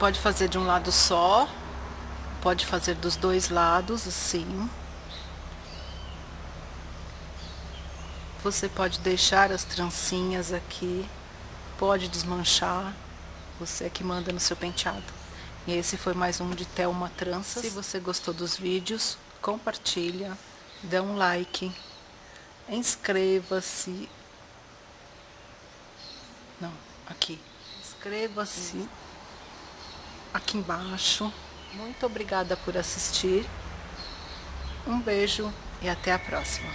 pode fazer de um lado só, pode fazer dos dois lados, assim. Você pode deixar as trancinhas aqui, pode desmanchar, você é que manda no seu penteado. E esse foi mais um de Thelma Tranças. Se você gostou dos vídeos, compartilha, dê um like, inscreva-se. Não, aqui. Inscreva-se aqui embaixo. Muito obrigada por assistir. Um beijo e até a próxima.